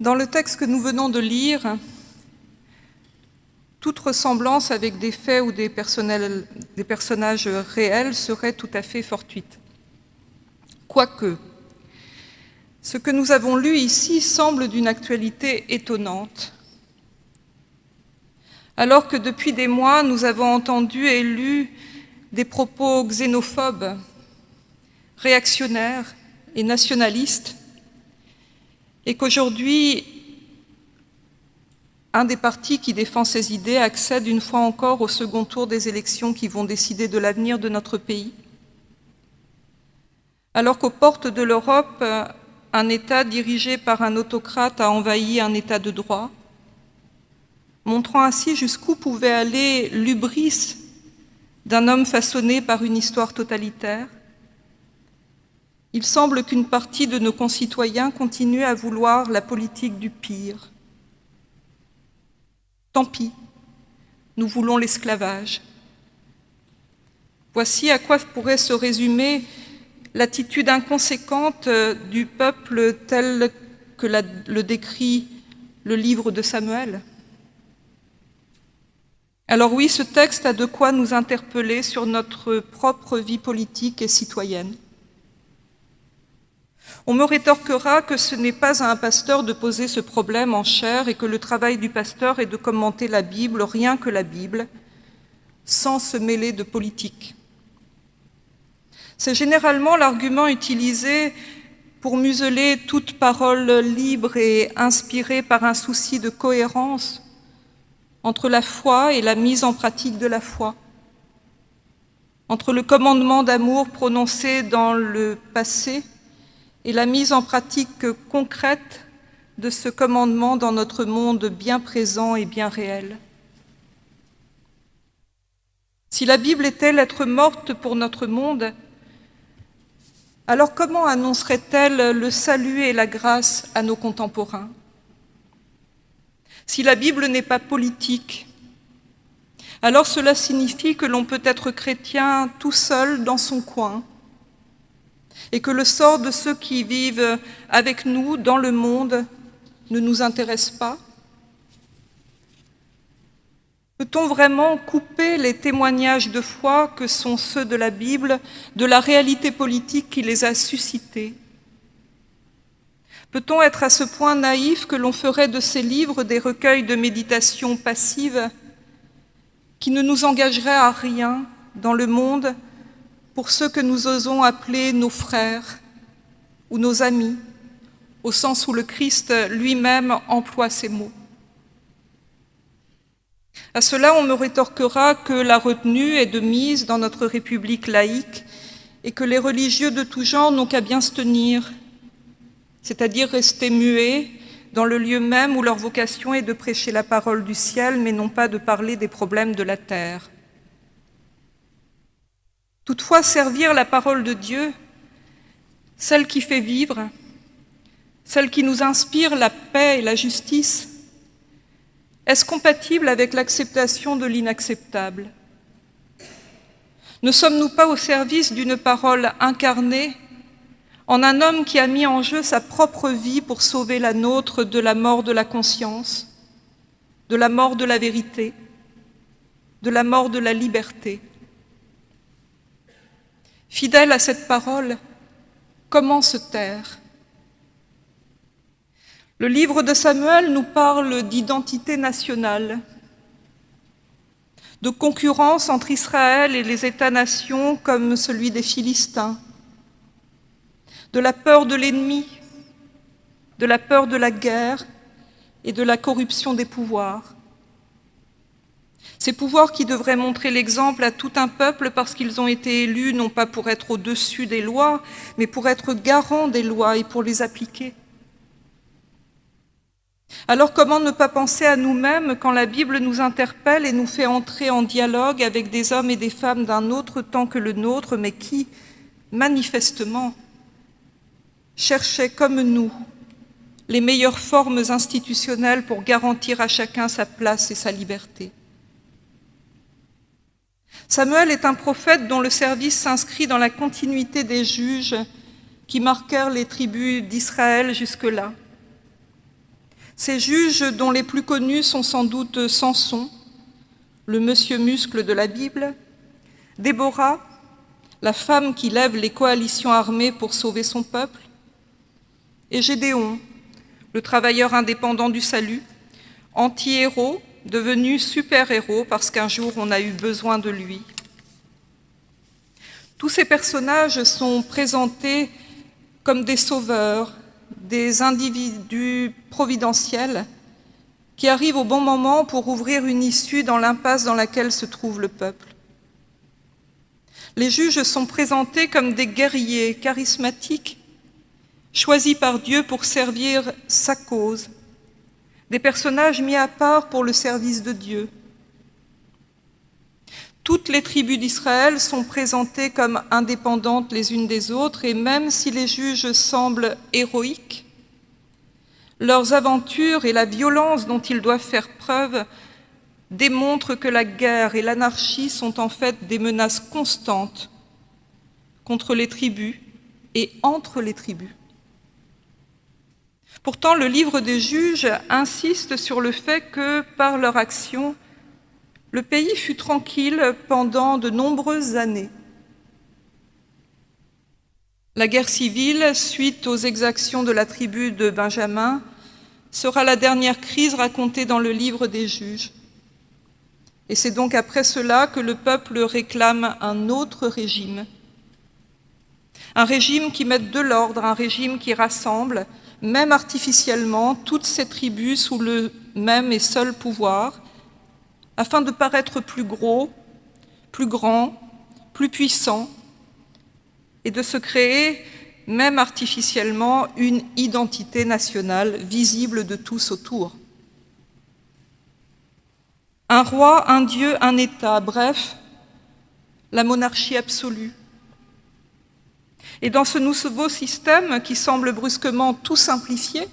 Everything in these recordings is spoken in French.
Dans le texte que nous venons de lire, toute ressemblance avec des faits ou des, personnages réels serait tout à fait fortuite. Quoique, ce que nous avons lu ici semble d'une actualité étonnante. Alors que depuis des mois, nous avons entendu et lu des propos xénophobes, réactionnaires et nationalistes, et qu'aujourd'hui, un des partis qui défend ces idées accède une fois encore au second tour des élections qui vont décider de l'avenir de notre pays. Alors qu'aux portes de l'Europe, un État dirigé par un autocrate a envahi un État de droit, montrant ainsi jusqu'où pouvait aller l'ubris d'un homme façonné par une histoire totalitaire, il semble qu'une partie de nos concitoyens continue à vouloir la politique du pire. Tant pis, nous voulons l'esclavage. Voici à quoi pourrait se résumer l'attitude inconséquente du peuple tel que le décrit le livre de Samuel. Alors oui, ce texte a de quoi nous interpeller sur notre propre vie politique et citoyenne. On me rétorquera que ce n'est pas à un pasteur de poser ce problème en chair et que le travail du pasteur est de commenter la Bible, rien que la Bible, sans se mêler de politique. C'est généralement l'argument utilisé pour museler toute parole libre et inspirée par un souci de cohérence entre la foi et la mise en pratique de la foi, entre le commandement d'amour prononcé dans le passé et la mise en pratique concrète de ce commandement dans notre monde bien présent et bien réel. Si la Bible était lettre morte pour notre monde, alors comment annoncerait-elle le salut et la grâce à nos contemporains? Si la Bible n'est pas politique, alors cela signifie que l'on peut être chrétien tout seul dans son coin, et que le sort de ceux qui vivent avec nous dans le monde ne nous intéresse pas? Peut-on vraiment couper les témoignages de foi que sont ceux de la Bible de la réalité politique qui les a suscités? Peut-on être à ce point naïf que l'on ferait de ces livres des recueils de méditation passive qui ne nous engageraient à rien dans le monde pour ceux que nous osons appeler nos frères ou nos amis, au sens où le Christ lui-même emploie ces mots. À cela, on me rétorquera que la retenue est de mise dans notre République laïque et que les religieux de tout genre n'ont qu'à bien se tenir, c'est-à-dire rester muets dans le lieu même où leur vocation est de prêcher la parole du ciel, mais non pas de parler des problèmes de la terre. Toutefois, servir la parole de Dieu, celle qui fait vivre, celle qui nous inspire la paix et la justice, est-ce compatible avec l'acceptation de l'inacceptable? Ne sommes-nous pas au service d'une parole incarnée en un homme qui a mis en jeu sa propre vie pour sauver la nôtre de la mort de la conscience, de la mort de la vérité, de la mort de la liberté? Fidèle à cette parole, comment se taire? Le livre de Samuel nous parle d'identité nationale, de concurrence entre Israël et les États-nations comme celui des Philistins, de la peur de l'ennemi, de la peur de la guerre et de la corruption des pouvoirs. Ces pouvoirs qui devraient montrer l'exemple à tout un peuple parce qu'ils ont été élus non pas pour être au-dessus des lois, mais pour être garants des lois et pour les appliquer. Alors comment ne pas penser à nous-mêmes quand la Bible nous interpelle et nous fait entrer en dialogue avec des hommes et des femmes d'un autre temps que le nôtre, mais qui, manifestement, cherchaient comme nous les meilleures formes institutionnelles pour garantir à chacun sa place et sa liberté? Samuel est un prophète dont le service s'inscrit dans la continuité des juges qui marquèrent les tribus d'Israël jusque-là. Ces juges dont les plus connus sont sans doute Samson, le monsieur muscle de la Bible, Déborah, la femme qui lève les coalitions armées pour sauver son peuple, et Gédéon, le travailleur indépendant du salut, anti-héros, devenu super-héros parce qu'un jour on a eu besoin de lui. Tous ces personnages sont présentés comme des sauveurs, des individus providentiels qui arrivent au bon moment pour ouvrir une issue dans l'impasse dans laquelle se trouve le peuple. Les juges sont présentés comme des guerriers charismatiques, choisis par Dieu pour servir sa cause, des personnages mis à part pour le service de Dieu. Toutes les tribus d'Israël sont présentées comme indépendantes les unes des autres, et même si les juges semblent héroïques, leurs aventures et la violence dont ils doivent faire preuve démontrent que la guerre et l'anarchie sont en fait des menaces constantes contre les tribus et entre les tribus. Pourtant, le livre des juges insiste sur le fait que, par leur action, le pays fut tranquille pendant de nombreuses années. La guerre civile, suite aux exactions de la tribu de Benjamin, sera la dernière crise racontée dans le livre des juges. Et c'est donc après cela que le peuple réclame un autre régime. Un régime qui mette de l'ordre, un régime qui rassemble, même artificiellement, toutes ces tribus sous le même et seul pouvoir, afin de paraître plus gros, plus grand, plus puissant, et de se créer, même artificiellement, une identité nationale visible de tous autour. Un roi, un dieu, un État, bref, la monarchie absolue. Et dans ce nouveau système qui semble brusquement tout simplifier,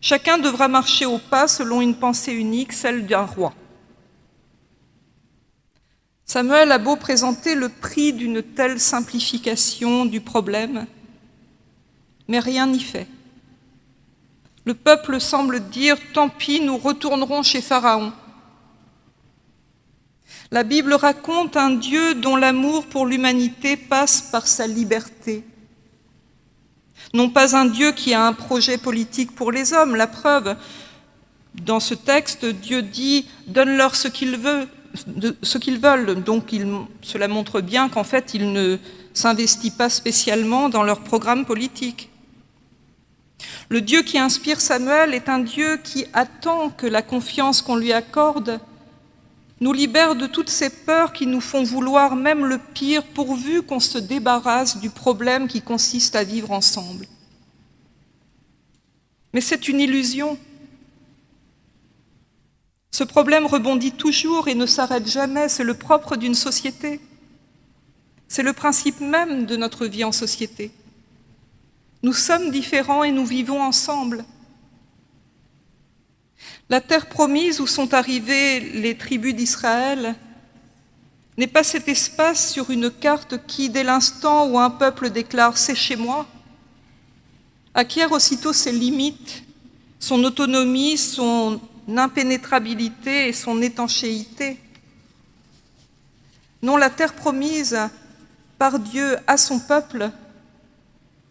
chacun devra marcher au pas selon une pensée unique, celle d'un roi. Samuel a beau présenter le prix d'une telle simplification du problème, mais rien n'y fait. Le peuple semble dire « tant pis, nous retournerons chez Pharaon ». La Bible raconte un Dieu dont l'amour pour l'humanité passe par sa liberté. Non pas un Dieu qui a un projet politique pour les hommes, la preuve. Dans ce texte, Dieu dit « donne-leur ce qu'ils veulent, ce qu'ils veulent ». Donc cela montre bien qu'en fait, il ne s'investit pas spécialement dans leur programme politique. Le Dieu qui inspire Samuel est un Dieu qui attend que la confiance qu'on lui accorde nous libère de toutes ces peurs qui nous font vouloir même le pire pourvu qu'on se débarrasse du problème qui consiste à vivre ensemble. Mais c'est une illusion. Ce problème rebondit toujours et ne s'arrête jamais, c'est le propre d'une société. C'est le principe même de notre vie en société. Nous sommes différents et nous vivons ensemble. La terre promise où sont arrivées les tribus d'Israël n'est pas cet espace sur une carte qui, dès l'instant où un peuple déclare « c'est chez moi », acquiert aussitôt ses limites, son autonomie, son impénétrabilité et son étanchéité. Non, la terre promise par Dieu à son peuple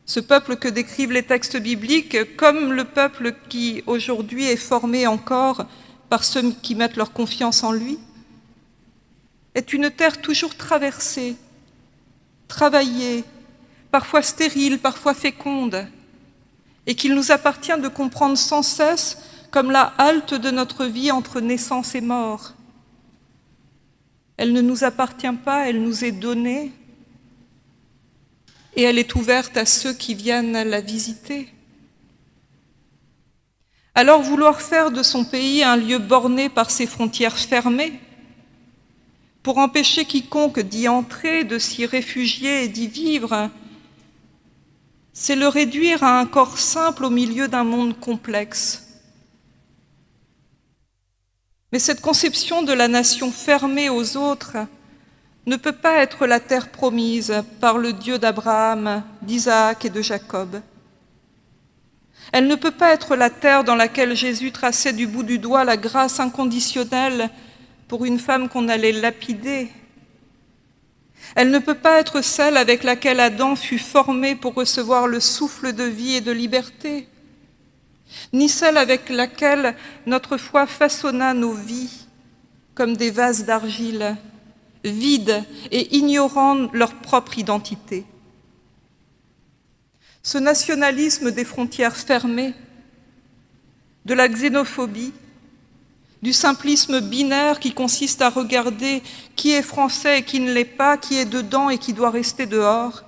ce peuple que décrivent les textes bibliques, comme le peuple qui aujourd'hui est formé encore par ceux qui mettent leur confiance en lui, est une terre toujours traversée, travaillée, parfois stérile, parfois féconde, et qu'il nous appartient de comprendre sans cesse comme la halte de notre vie entre naissance et mort. Elle ne nous appartient pas, elle nous est donnée, et elle est ouverte à ceux qui viennent la visiter. Alors vouloir faire de son pays un lieu borné par ses frontières fermées, pour empêcher quiconque d'y entrer, de s'y réfugier et d'y vivre, c'est le réduire à un corps simple au milieu d'un monde complexe. Mais cette conception de la nation fermée aux autres ne peut pas être la terre promise par le Dieu d'Abraham, d'Isaac et de Jacob. Elle ne peut pas être la terre dans laquelle Jésus traçait du bout du doigt la grâce inconditionnelle pour une femme qu'on allait lapider. Elle ne peut pas être celle avec laquelle Adam fut formé pour recevoir le souffle de vie et de liberté, ni celle avec laquelle notre foi façonna nos vies comme des vases d'argile, vides et ignorant leur propre identité. Ce nationalisme des frontières fermées, de la xénophobie, du simplisme binaire qui consiste à regarder qui est français et qui ne l'est pas, qui est dedans et qui doit rester dehors,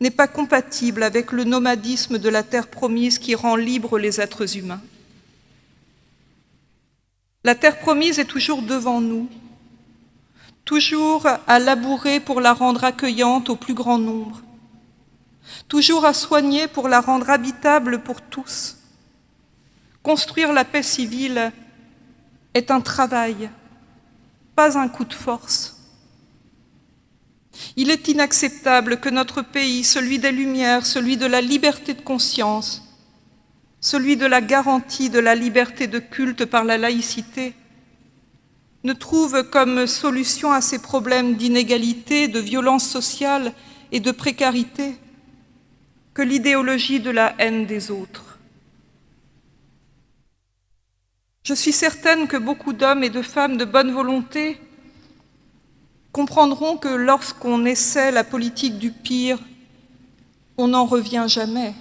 n'est pas compatible avec le nomadisme de la terre promise qui rend libres les êtres humains. La terre promise est toujours devant nous, toujours à labourer pour la rendre accueillante au plus grand nombre, toujours à soigner pour la rendre habitable pour tous. Construire la paix civile est un travail, pas un coup de force. Il est inacceptable que notre pays, celui des Lumières, celui de la liberté de conscience, celui de la garantie de la liberté de culte par la laïcité, ne trouve comme solution à ces problèmes d'inégalité, de violence sociale et de précarité que l'idéologie de la haine des autres. Je suis certaine que beaucoup d'hommes et de femmes de bonne volonté comprendront que lorsqu'on essaie la politique du pire, on n'en revient jamais.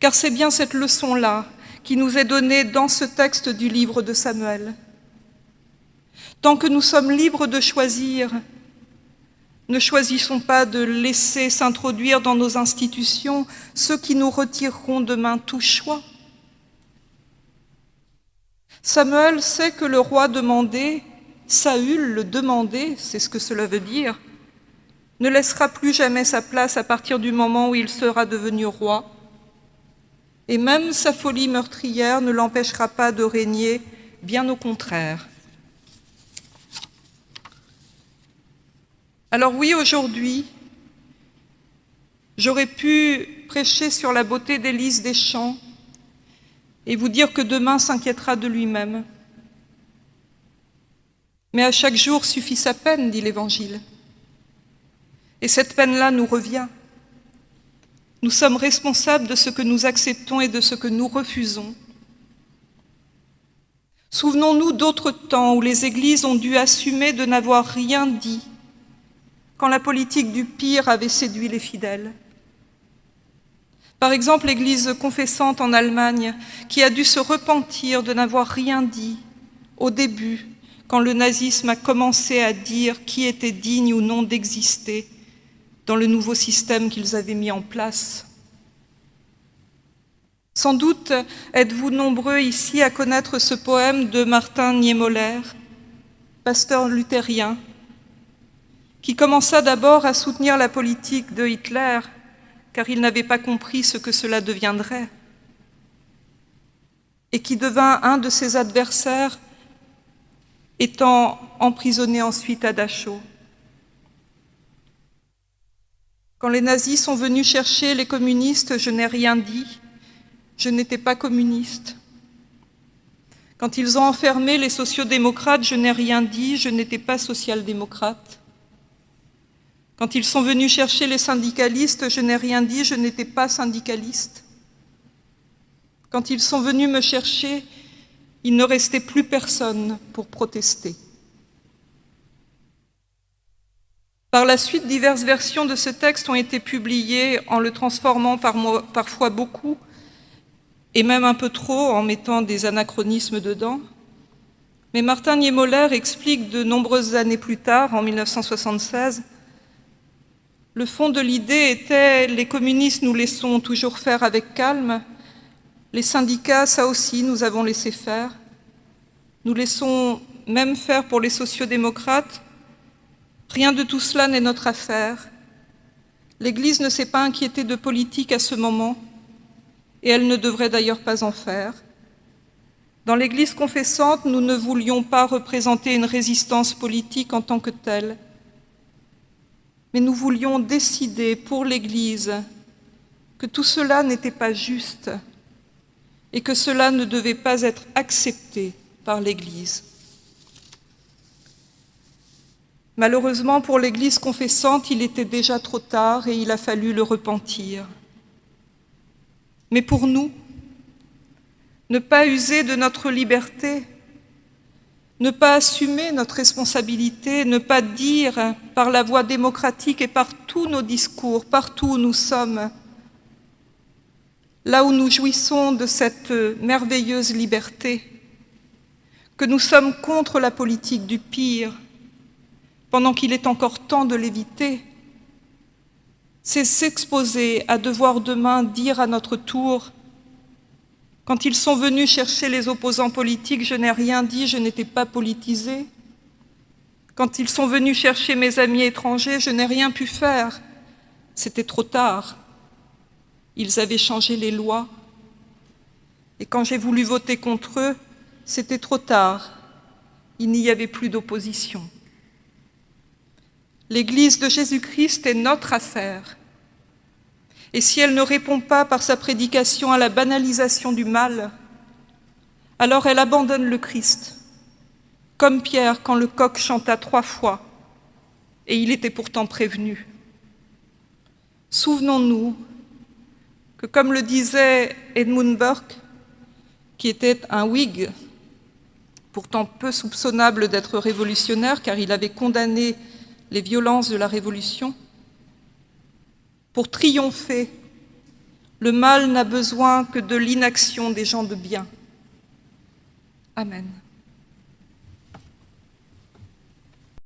Car c'est bien cette leçon-là qui nous est donnée dans ce texte du livre de Samuel. Tant que nous sommes libres de choisir, ne choisissons pas de laisser s'introduire dans nos institutions ceux qui nous retireront demain tout choix. Samuel sait que le roi demandé, Saül le demandé, c'est ce que cela veut dire, ne laissera plus jamais sa place à partir du moment où il sera devenu roi, et même sa folie meurtrière ne l'empêchera pas de régner, bien au contraire. Alors oui, aujourd'hui, j'aurais pu prêcher sur la beauté d'Élise Deschamps et vous dire que demain s'inquiétera de lui-même. Mais à chaque jour suffit sa peine, dit l'Évangile. Et cette peine-là nous revient. Nous sommes responsables de ce que nous acceptons et de ce que nous refusons. Souvenons-nous d'autres temps où les églises ont dû assumer de n'avoir rien dit quand la politique du pire avait séduit les fidèles. Par exemple, l'Église confessante en Allemagne, qui a dû se repentir de n'avoir rien dit au début, quand le nazisme a commencé à dire qui était digne ou non d'exister dans le nouveau système qu'ils avaient mis en place. Sans doute êtes-vous nombreux ici à connaître ce poème de Martin Niemöller, pasteur luthérien, qui commença d'abord à soutenir la politique de Hitler, car il n'avait pas compris ce que cela deviendrait, et qui devint un de ses adversaires, étant emprisonné ensuite à Dachau. Quand les nazis sont venus chercher les communistes, je n'ai rien dit, je n'étais pas communiste. Quand ils ont enfermé les sociodémocrates, je n'ai rien dit, je n'étais pas social-démocrate. Quand ils sont venus chercher les syndicalistes, je n'ai rien dit, je n'étais pas syndicaliste. Quand ils sont venus me chercher, il ne restait plus personne pour protester. Par la suite, diverses versions de ce texte ont été publiées en le transformant parfois beaucoup, et même un peu trop en mettant des anachronismes dedans. Mais Martin Niemöller explique de nombreuses années plus tard, en 1976, le fond de l'idée était « les communistes nous laissons toujours faire avec calme, les syndicats, ça aussi, nous avons laissé faire. Nous laissons même faire pour les sociodémocrates, Rien de tout cela n'est notre affaire. L'Église ne s'est pas inquiétée de politique à ce moment, et elle ne devrait d'ailleurs pas en faire. Dans l'Église confessante, nous ne voulions pas représenter une résistance politique en tant que telle, mais nous voulions décider pour l'Église que tout cela n'était pas juste et que cela ne devait pas être accepté par l'Église. Malheureusement pour l'Église confessante, il était déjà trop tard et il a fallu le repentir. Mais pour nous, ne pas user de notre liberté, ne pas assumer notre responsabilité, ne pas dire par la voie démocratique et par tous nos discours, partout où nous sommes, là où nous jouissons de cette merveilleuse liberté, que nous sommes contre la politique du pire, pendant qu'il est encore temps de l'éviter, c'est s'exposer à devoir demain dire à notre tour quand ils sont venus chercher les opposants politiques, je n'ai rien dit, je n'étais pas politisé. Quand ils sont venus chercher mes amis étrangers, je n'ai rien pu faire. C'était trop tard. Ils avaient changé les lois. Et quand j'ai voulu voter contre eux, c'était trop tard. Il n'y avait plus d'opposition. L'Église de Jésus-Christ est notre affaire. Et si elle ne répond pas par sa prédication à la banalisation du mal, alors elle abandonne le Christ, comme Pierre quand le coq chanta trois fois, et il était pourtant prévenu. Souvenons-nous que, comme le disait Edmund Burke, qui était un Whig, pourtant peu soupçonnable d'être révolutionnaire car il avait condamné les violences de la Révolution, pour triompher, le mal n'a besoin que de l'inaction des gens de bien. Amen.